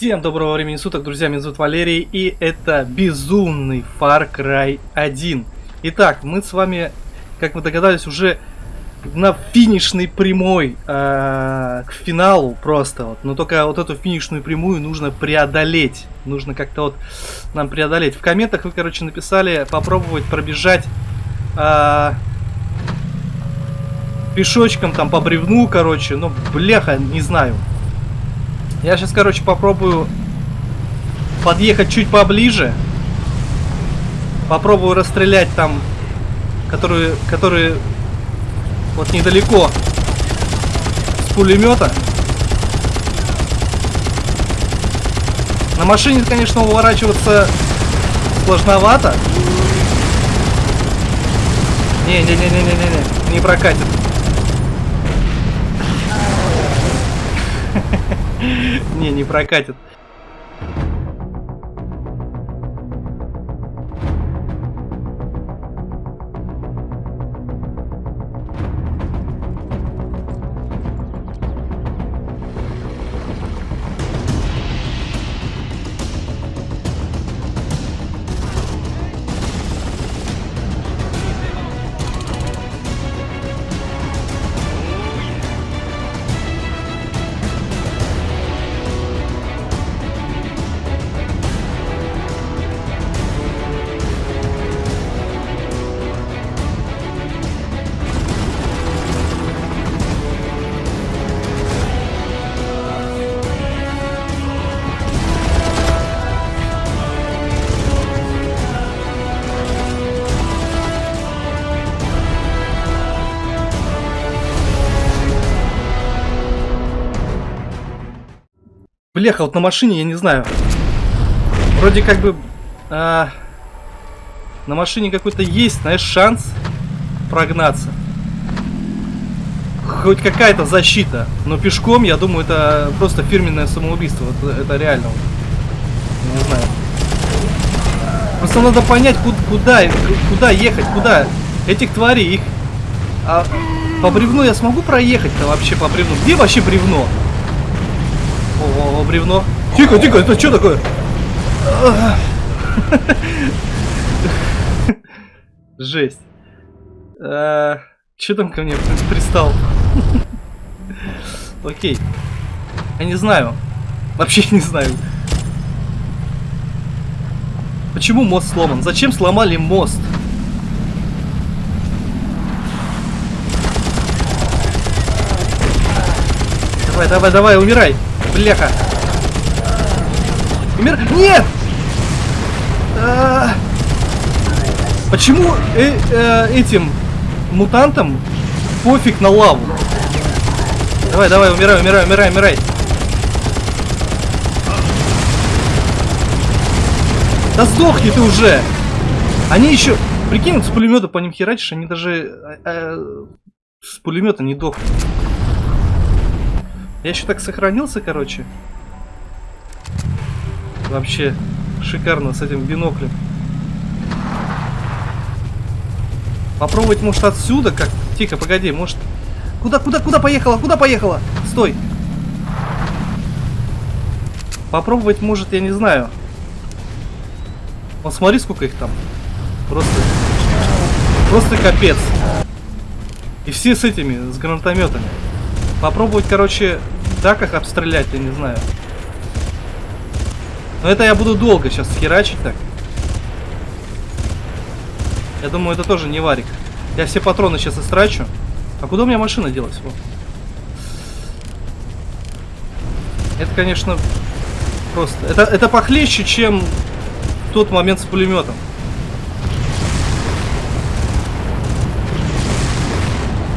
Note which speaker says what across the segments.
Speaker 1: Всем доброго времени суток, друзья, меня зовут Валерий, и это безумный Far Cry 1. Итак, мы с вами, как вы догадались, уже на финишной прямой э, к финалу просто вот. Но только вот эту финишную прямую нужно преодолеть. Нужно как-то вот нам преодолеть. В комментах вы, короче, написали попробовать пробежать э, пешочком там по бревну, короче. Ну, бляха, не знаю. Я сейчас, короче, попробую подъехать чуть поближе. Попробую расстрелять там, которые, которые вот недалеко с пулемета. На машине, конечно, уворачиваться сложновато. Не-не-не-не-не-не, не прокатит. Не, не прокатит. Бляха, вот на машине, я не знаю. Вроде как бы... А, на машине какой-то есть, знаешь, шанс прогнаться. Хоть какая-то защита. Но пешком, я думаю, это просто фирменное самоубийство. Это, это реально. Не знаю. Просто надо понять, куда, куда, куда ехать, куда. Этих тварей, их... А по бревну я смогу проехать-то вообще по бревну? Где вообще бревно? О, бревно. Тихо, тихо, это что такое? Жесть. А, там ко мне пристал? Окей. Я не знаю. Вообще не знаю. Почему мост сломан? Зачем сломали мост? Давай, давай, давай, умирай. Бляха. Умер... Нет! А. Почему э -э этим мутантам пофиг на лаву? Давай, давай, умирай, умирай, умирай, умирай. Да сдохни ты уже! Они еще... Прикинь, с пулемета по ним херачишь, они даже э, э, с пулемета не дохнут. Я еще так сохранился, короче. Вообще шикарно с этим биноклем. Попробовать, может, отсюда как... Тихо, погоди, может... Куда, куда, куда поехала? Куда поехала? Стой. Попробовать, может, я не знаю. Вот смотри, сколько их там. Просто... Просто капец. И все с этими, с гранатометами. Попробовать, короче, так их обстрелять, я не знаю. Но это я буду долго сейчас херачить так. Я думаю, это тоже не варик. Я все патроны сейчас истрачу. А куда у меня машина делась? Вот. Это, конечно, просто... Это, это похлеще, чем тот момент с пулеметом.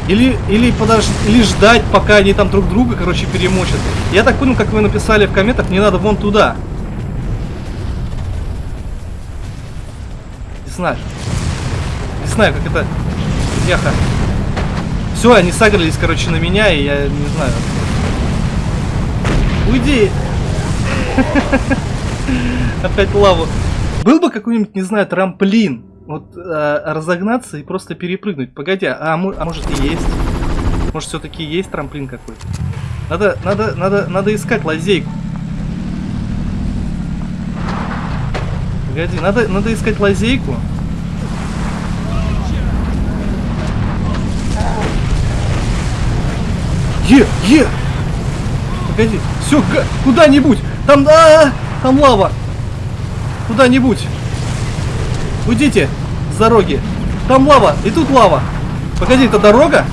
Speaker 1: Или, или подожди, или ждать, пока они там друг друга, короче, перемочат. Я так понял, как вы написали в комментах, мне надо вон туда. Не знаю. Не знаю, как это... Яха. Все, они сагрились, короче, на меня, и я не знаю. Уйди! Опять лаву. Был бы какой-нибудь, не знаю, трамплин вот э, разогнаться и просто перепрыгнуть. Погоди, а, а может и есть? Может все-таки есть трамплин какой-то? Надо, надо, надо, надо искать лазейку. Погоди, надо, надо искать лазейку. Е, е! Погоди, все, куда-нибудь! Там, а, -а, а, там лава! Куда-нибудь! Уйдите с дороги! Там лава, и тут лава! Погоди, это дорога?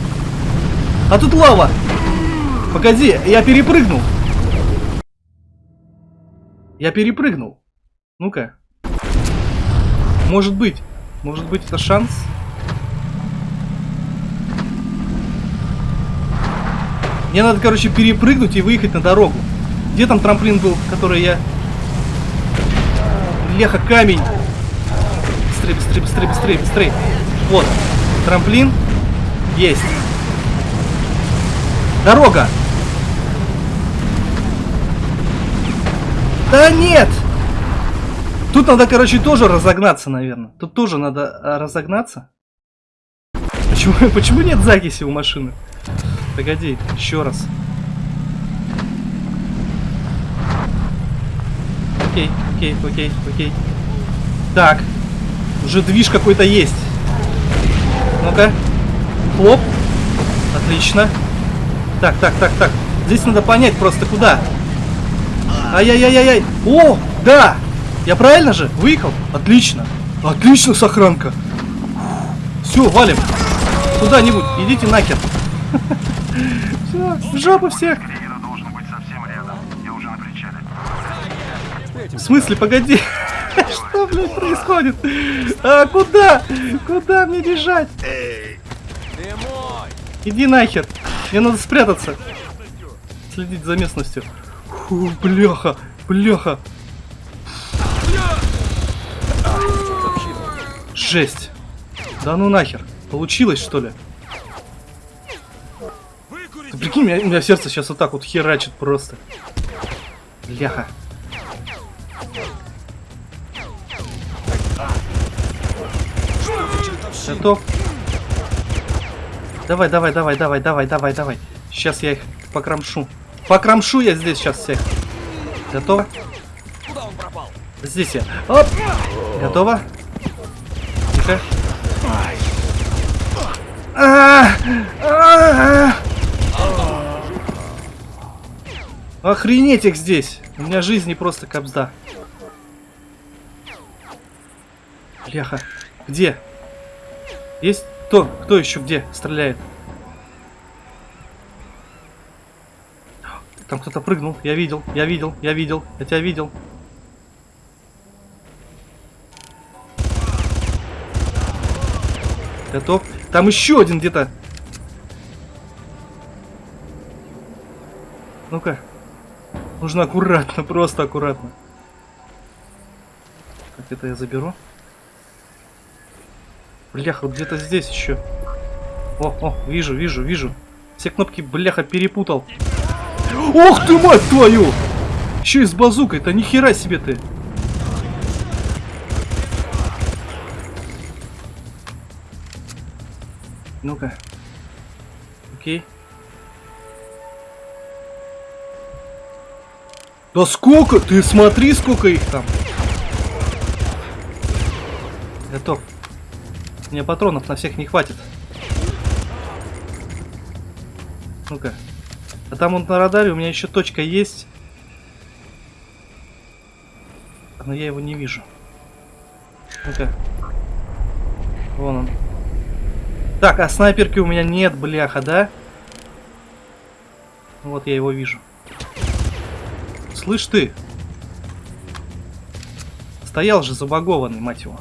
Speaker 1: А тут лава! Погоди, я перепрыгнул! Я перепрыгнул! Ну-ка. Может быть. Может быть это шанс? Мне надо, короче, перепрыгнуть и выехать на дорогу. Где там трамплин был, который я... Леха, камень! Быстрее, быстрее, быстрее, быстрее, быстрее. Вот. Трамплин. Есть. Дорога! Да нет! Тут надо, короче, тоже разогнаться, наверное. Тут тоже надо а, разогнаться. Почему, почему нет закиси у машины? Погоди, еще раз. Окей, окей, окей, окей. Так. Уже движ какой-то есть. Ну-ка. Хлоп. Отлично. Так, так, так, так. Здесь надо понять просто куда. Ай-яй-яй-яй-яй. О, да! Я правильно же? Выехал? Отлично. Отлично, сохранка. Все, валим. Куда-нибудь. Идите нахер. Все, в жопу всех. В смысле, погоди. Что, блядь, происходит? А, куда? Куда мне бежать? Иди нахер. Мне надо спрятаться. Следить за местностью. Фу, бляха, бляха. Жесть. Да ну нахер. Получилось, что ли? Ты прикинь, у меня, у меня сердце сейчас вот так вот херачит просто. Бляха. Готов? Давай, давай, давай, давай, давай, давай, давай. Сейчас я их покромшу. Покромшу я здесь сейчас всех. Готово? Здесь я. Оп! Готово? Тихо. А -а Охренеть их здесь! У меня жизни просто кобзда. Бляха. Где? Есть кто? Кто еще где стреляет? Там кто-то прыгнул. Я видел, я видел, я видел. Я тебя видел. Готов. Там еще один где-то. Ну-ка. Нужно аккуратно, просто аккуратно. Так, это я заберу. Бляха, где-то здесь еще. О, о, вижу, вижу, вижу. Все кнопки, бляха, перепутал. Ох ты, мать твою! Еще и с базукой-то, нихера себе ты. Ну-ка. Окей. Да сколько? Ты смотри, сколько их там. Готов. Мне патронов на всех не хватит. Ну-ка. А там вот на радаре у меня еще точка есть. Но я его не вижу. Ну-ка. Вон он. Так, а снайперки у меня нет, бляха, да? Вот я его вижу. Слышь ты! Стоял же забагованный, мать его.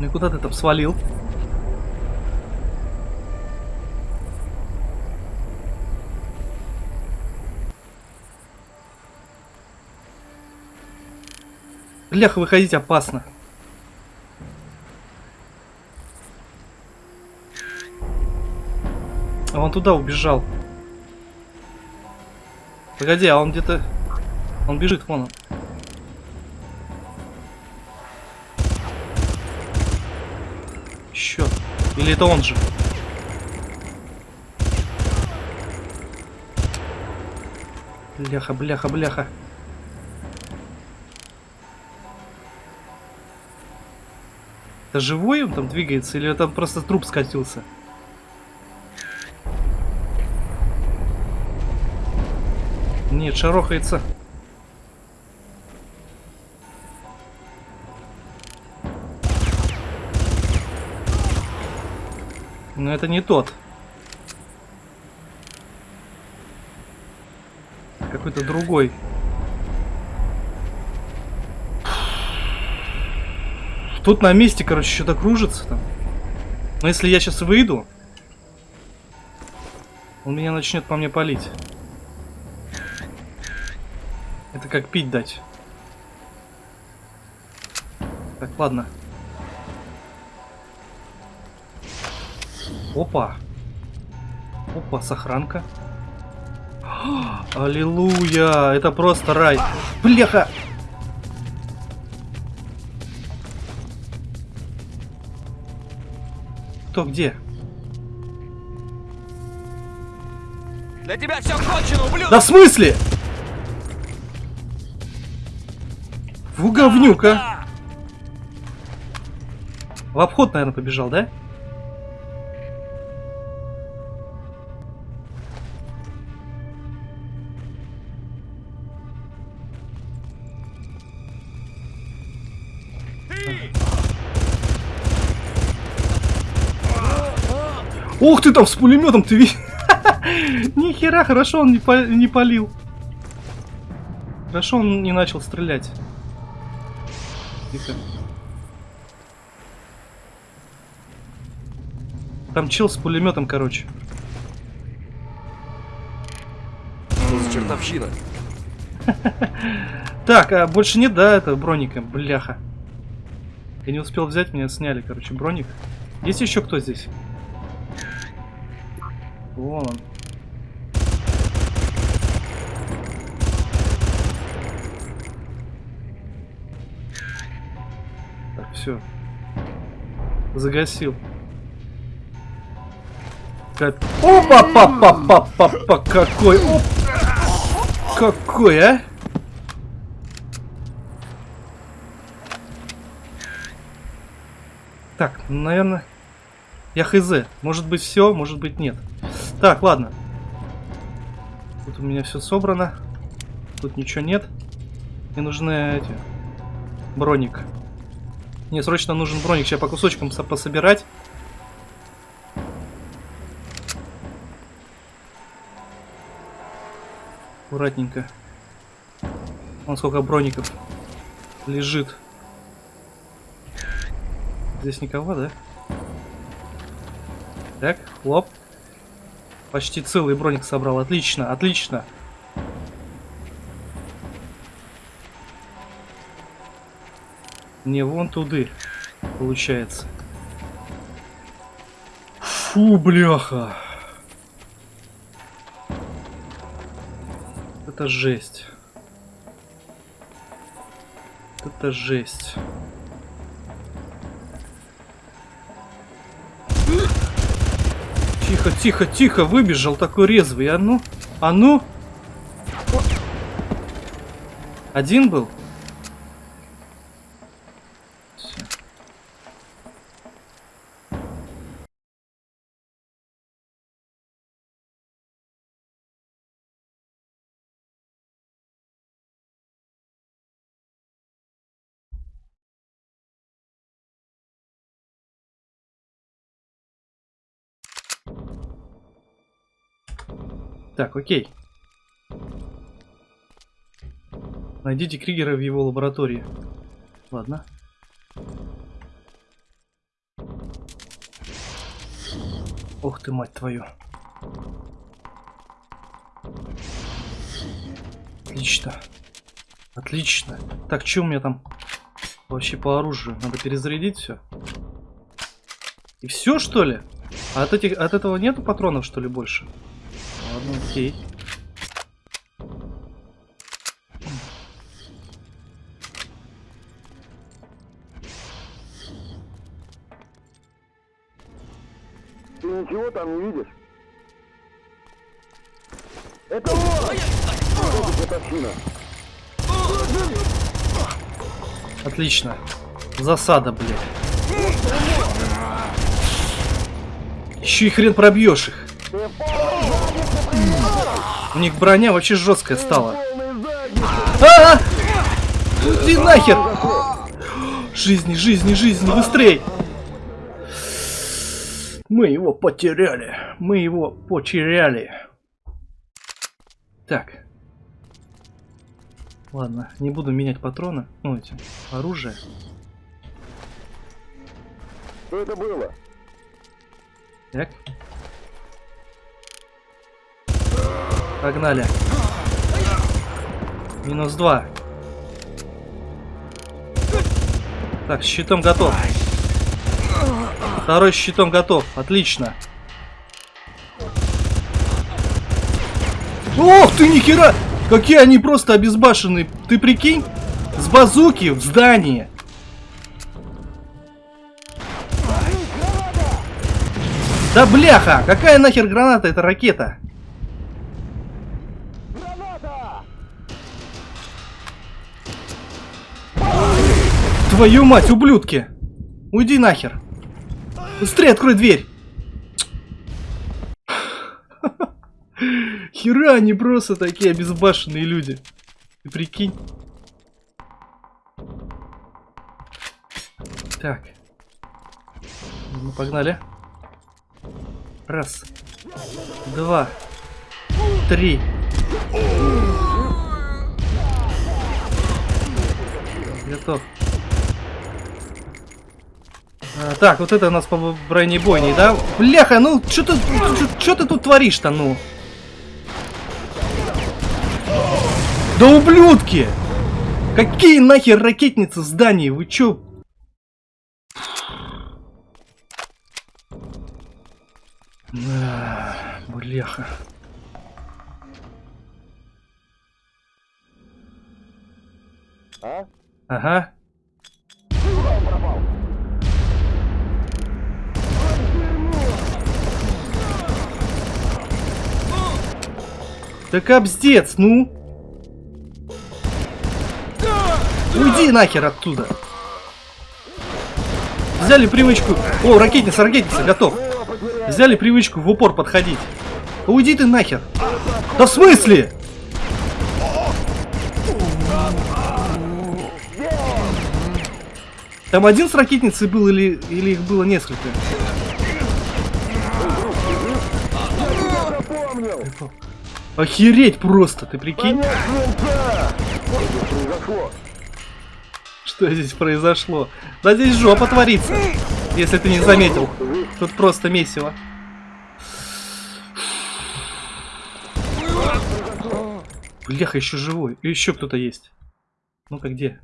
Speaker 1: Ну и куда ты там свалил? Бляха, выходить опасно. А он туда убежал. Погоди, а он где-то... Он бежит, вон он. Или это он же? Бляха, бляха, бляха. Это живой он там двигается или это просто труп скатился? Нет, шарохается. Но это не тот. Какой-то другой. Тут на месте, короче, что-то кружится там. Но если я сейчас выйду, он меня начнет по мне палить. Это как пить дать. Так, ладно. Опа. Опа, сохранка. Аллилуйя! Это просто рай. Бляха! Кто где?
Speaker 2: Для тебя все кончено, ублюдок!
Speaker 1: Да в смысле? Фу, говнюка. В обход, наверное, побежал, да? Ух ты там с пулеметом, ты видишь? Нихера, хорошо он не, по не полил. Хорошо он не начал стрелять. Тихо. Там чел с пулеметом, короче.
Speaker 2: Что за чертовщина?
Speaker 1: Так, а больше нет, да, это броника, бляха. Я не успел взять, меня сняли, короче, броник. Есть еще кто здесь? Вон он. Так, все. Загасил. Как... Опа, папа, папа, папа, какой, оп! Какой, а? Так, наверное, я хз. Может быть все, может быть нет. Так, ладно. Тут у меня все собрано. Тут ничего нет. Мне нужны эти... Броник. Мне срочно нужен броник. Сейчас по кусочкам пособирать. Аккуратненько. Вон сколько броников лежит. Здесь никого, да? Так, хлоп. Почти целый броник собрал. Отлично, отлично. Не вон туды, получается. Фу, бляха. Это жесть. Это жесть. Тихо, тихо, тихо, выбежал такой резвый. А ну, а ну. Один был? Так, окей. Найдите Кригера в его лаборатории. Ладно. Ух ты, мать твою. Отлично. Отлично. Так, что у меня там вообще по оружию? Надо перезарядить все. И все, что ли? А от, этих, от этого нету патронов, что ли, больше? Ладно, окей.
Speaker 3: Ты ничего там не видишь? Это он! Это.
Speaker 1: Отлично. Засада, блядь. Еще и хрен пробьешь их. У них броня вообще жесткая стала. А! Иди нахер! Жизни, жизни, жизни, быстрей! Мы его потеряли. Мы его потеряли. Так. Ладно, не буду менять патроны. Ну, эти, оружие.
Speaker 3: Что это было?
Speaker 1: Так. Погнали. Минус два. Так, щитом готов. Второй щитом готов. Отлично. Ох ты, нихера! Какие они просто обезбашенные. Ты прикинь? С базуки в здании. Да бляха! Какая нахер граната? Это ракета. Твою мать, ублюдки! Уйди нахер! Быстрее открой дверь! Хера, они просто такие обезбашенные люди. Ты прикинь. Так. Ну, погнали. Раз. Два. Три. Готов. А, так, вот это у нас по бронебойней, да? Бляха, ну что ты, что ты тут творишь-то, ну? Да ублюдки! Какие нахер ракетницы в здании? Вы чё? А, бляха.
Speaker 3: А?
Speaker 1: Ага. Да капздец, ну! Уйди нахер оттуда! Взяли привычку... О, ракетница, ракетница, готов! Взяли привычку в упор подходить. Уйди ты нахер! Да в смысле? Там один с ракетницей был или, или их было несколько? Охереть просто, ты прикинь?
Speaker 3: Что здесь произошло?
Speaker 1: Да здесь жопа творится, если ты не заметил. Тут просто месиво. Бляха, еще живой. Еще кто-то есть. Ну-ка, где?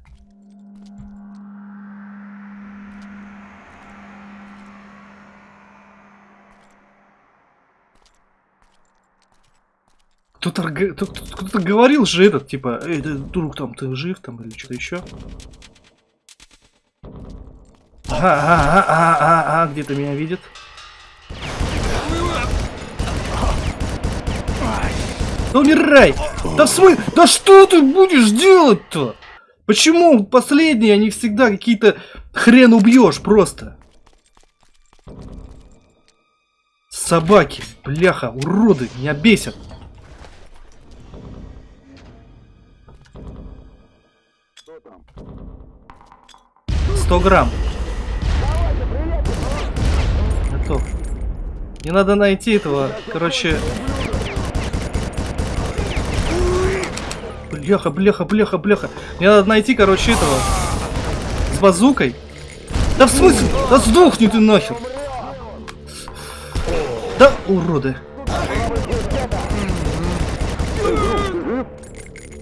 Speaker 1: Кто-то говорил же этот, типа, эй, да, друг, там, ты жив, там, или что-то еще. Ага, ага, ага, ага, ага, где-то меня видит. Да умирай! Да в? Да что ты будешь делать-то? Почему последние, они всегда какие-то хрен убьешь просто? Собаки, бляха, уроды, меня бесят. 100 грамм. Готов. Не надо найти этого, короче... Бляха, бляха, бляха, бляха. Мне надо найти, короче, этого... С базукой. Да в смысле? Да сдохни ты нахер. Да, уроды.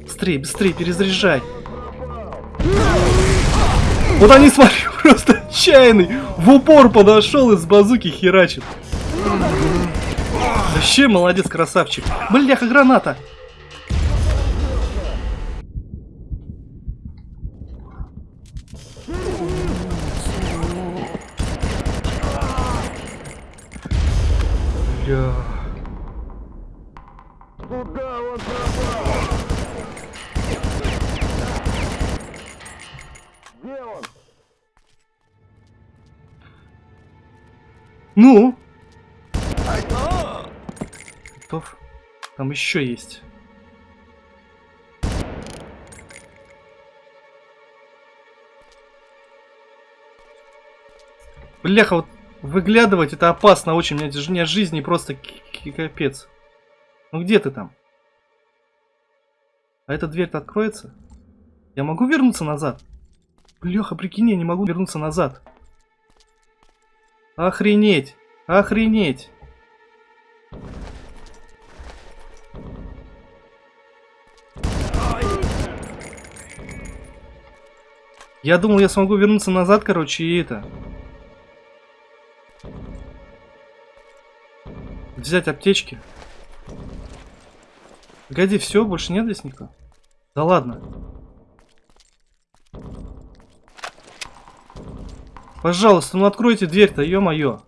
Speaker 1: Быстрее, быстрее, перезаряжай. Вот они, смотри, просто отчаянный. В упор подошел и с базуки херачит. Вообще молодец, красавчик. Бляха, граната. Еще есть? Бляха, вот выглядывать это опасно очень. У меня, у меня жизни просто капец. Ну где ты там? А эта дверь-то откроется? Я могу вернуться назад? Бляха, прикинь, я не могу вернуться назад. Охренеть! Охренеть! Я думал, я смогу вернуться назад, короче, и это. Взять аптечки. Погоди, все, больше нет здесь никого? Да ладно. Пожалуйста, ну откройте дверь-то, ё-моё.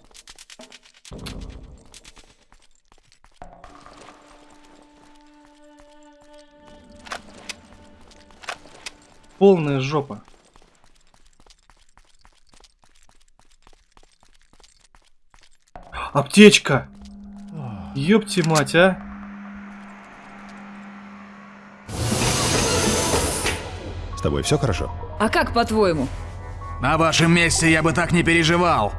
Speaker 1: Полная жопа. Аптечка! Ёпти мать, а!
Speaker 4: С тобой все хорошо?
Speaker 5: А как по-твоему?
Speaker 6: На вашем месте я бы так не переживал.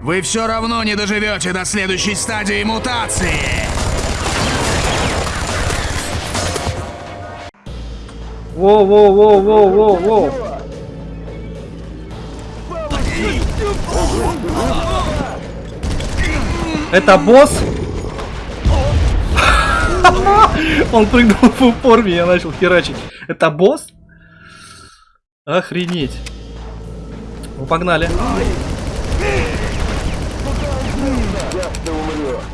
Speaker 6: Вы все равно не доживете до следующей стадии мутации.
Speaker 1: Воу-воу-воу-воу-воу-воу! Это босс? Он прыгнул в упор, меня начал херачить. Это босс? Охренеть. Ну, погнали.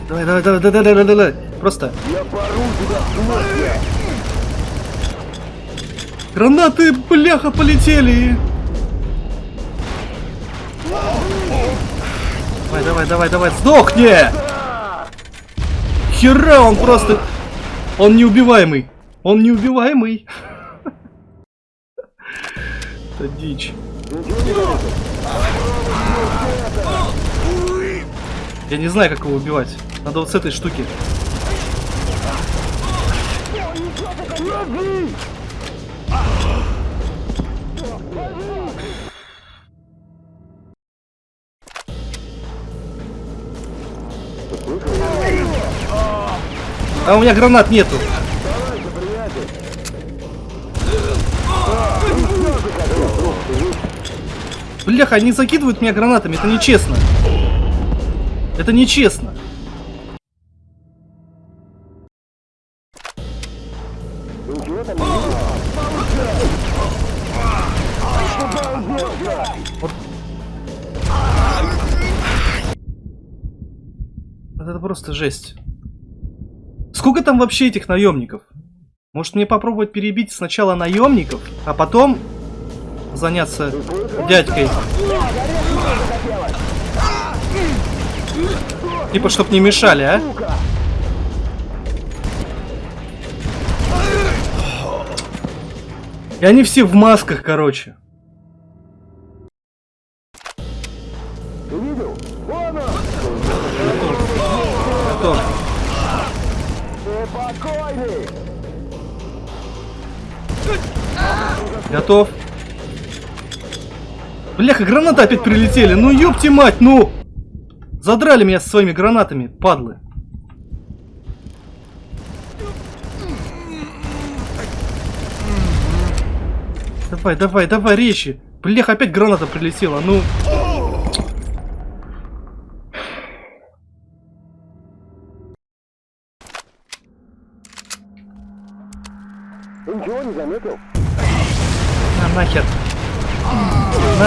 Speaker 1: Давай, давай, давай, давай, давай, давай, давай. Просто.
Speaker 3: Я пору смысле.
Speaker 1: Гранаты, бляха, полетели. Давай, давай, давай, давай, сдохни! Хера, он просто... Он неубиваемый. Он неубиваемый. Это дичь. Я не знаю, как его убивать. Надо вот с этой штуки. А у меня гранат нету. Бляха, они закидывают меня гранатами, это нечестно. Это нечестно. Вот Это просто жесть. Сколько там вообще этих наемников? Может мне попробовать перебить сначала наемников, а потом заняться дядькой? Типа, чтоб не мешали, а? И они все в масках, короче. Готов. Бляха, гранаты опять прилетели. Ну ёпти мать, ну! Задрали меня со своими гранатами, падлы. Давай, давай, давай, речи. Бляха, опять граната прилетела, ну...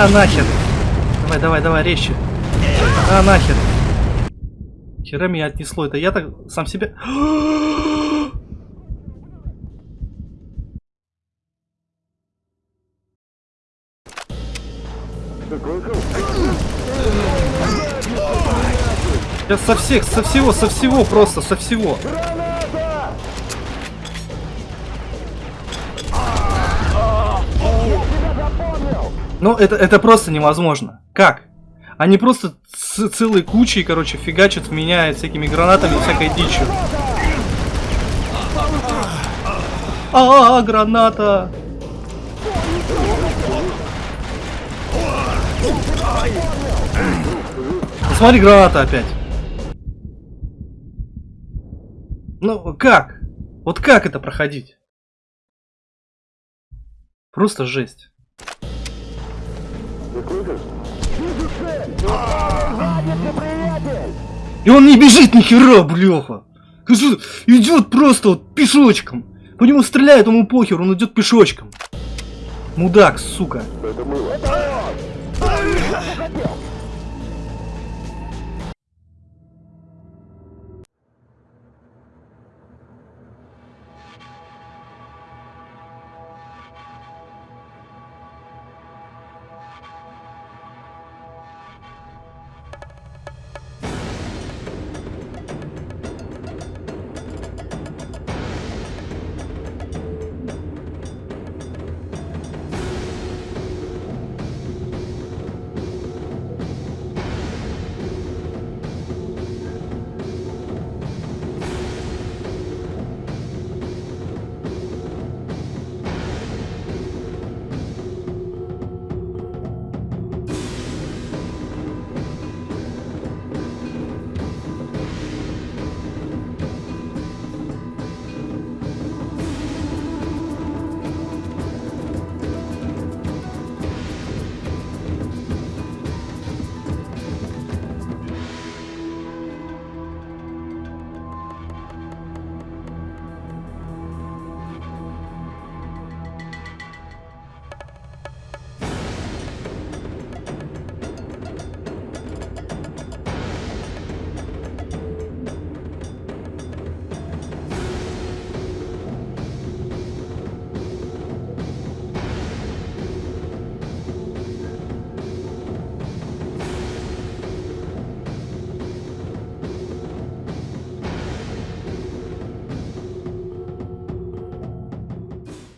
Speaker 1: На нахер. Давай, давай, давай, резче. На нахер. Хера меня отнесло. Это я так сам
Speaker 3: слышал?
Speaker 1: Я со всех, со всего, со всего просто, со всего. Ну, это, это просто невозможно. Как? Они просто целой кучей, короче, фигачат в меня всякими гранатами всякой дичью. А, -а, -а граната! Посмотри, граната опять. Ну, как? Вот как это проходить? Просто жесть.
Speaker 3: Ты слышишь? Вижу цель! Сзади ты, приятель!
Speaker 1: И он не бежит ни хера, бляха. Идет просто вот пешочком. По нему стреляют, ему похер, он идет пешочком. Мудак, сука.
Speaker 3: Это он! Хотел?